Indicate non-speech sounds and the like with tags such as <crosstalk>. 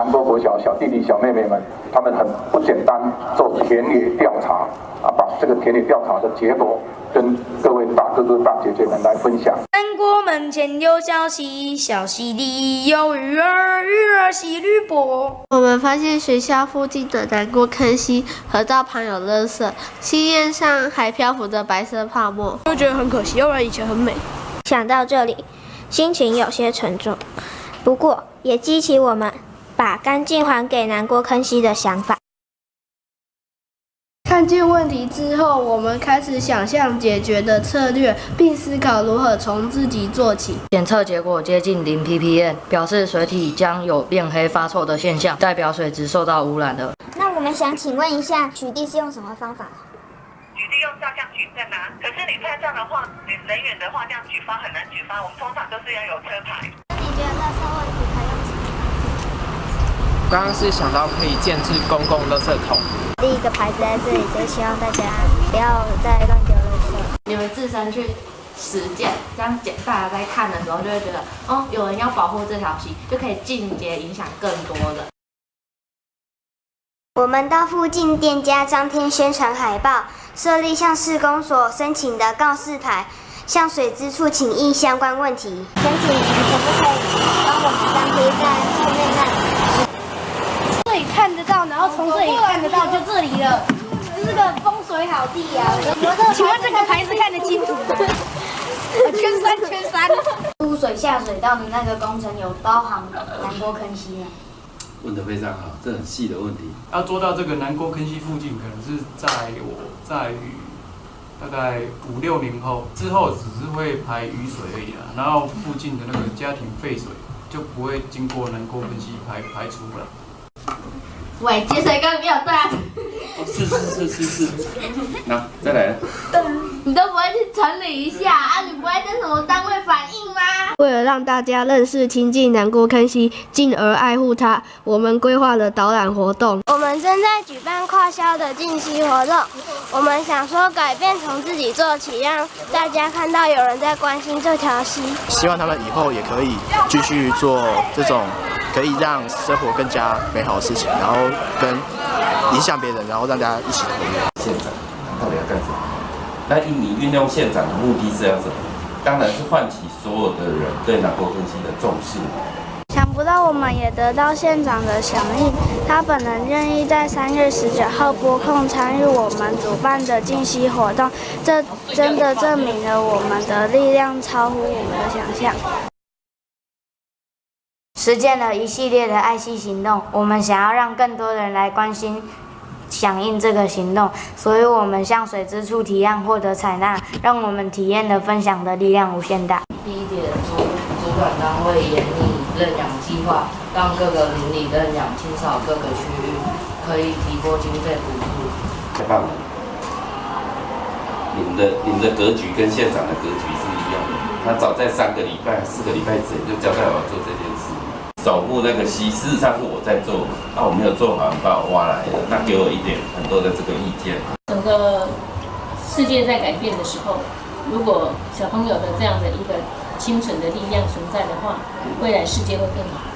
南国国小小弟弟、小妹妹们，他们很不简单，做田野调查啊，把这个田野调查的结果跟各位大哥哥、大姐姐们来分享。南国门前有小溪，小溪里有鱼儿，鱼儿戏绿波。我们发现学校附近的南国坑溪河道旁有垃圾，溪面上还漂浮着白色泡沫，就觉得很可惜，要不然以前很美。想到这里，心情有些沉重，不过也激起我们把干净还给南郭坑溪的想法。看见问题之后，我们开始想象解决的策略，并思考如何从自己做起。检测结果接近零 ppm，表示水体将有变黑发臭的现象，代表水质受到污染了。那我们想请问一下，取缔是用什么方法？取缔用照相举证啊，可是你拍照的话，你人远的话这样举发很难举发，我们通常都是要有车牌。解决垃圾问题刚刚是想到可以建置公共垃圾桶。第一个牌子在这里，就希望大家不要再乱丢垃圾。你们自身去实践，这样简大家在看的时候就会觉得，哦，有人要保护这条溪，就可以间接影响更多的。我们到附近店家张贴宣传海报，设立向市公所申请的告示牌，向水之处请益相关问题。想请你们可不可以帮我们张贴在后面那里？这里看得到，然后从这里看得到，就这里了。这是个风水好地呀、<laughs> 请问这个牌子看得清楚吗？圈 <laughs> 三圈三。出水下水道的那个工程有包含南国坑溪吗？问得非常好，这很细的问题。要做到这个南沟坑溪附近，可能是在我在于大概五六年后之后，只是会排雨水而已啦。然后附近的那个家庭废水就不会经过南沟坑溪排排出了。喂，接水缸没有对是是是是是。那再来，你都不会去整理一下啊？你不会跟什么单位反映吗？为了让大家认识亲近南国坑溪，进而爱护它，我们规划了导览活动。我们正在举办跨校的进溪活动，我们想说改变从自己做起，让大家看到有人在关心这条溪。希望他们以后也可以继续做这种可以让生活更加美好的事情，然后跟影响别人，然后让大家一起投入。县长到底要干什么？那你运用县长的目的是要什么？当然是唤起所有的人对南国更新的重视。想不到我们也得到县长的响应，他本人愿意在三月十九号拨空参与我们主办的进溪活动，这真的证明了我们的力量超乎我们的想象。实践了一系列的爱惜行动，我们想要让更多人来关心、响应这个行动，所以我们向水之处提案获得采纳，让我们体验的分享的力量无限大。第一点，主主管单位严厉认养计划，让各个邻里认养清扫各个区域，可以提拨经费补助。太棒了！你们的你们的格局跟县长的格局是一样的。他早在三个礼拜、四个礼拜前就交代我要做这件事，守护那个溪。事实上是我在做，那我没有做好，你把我挖来的，那给我一点很多的这个意见。整个世界在改变的时候，如果小朋友的这样的一个清纯的力量存在的话，未来世界会更好。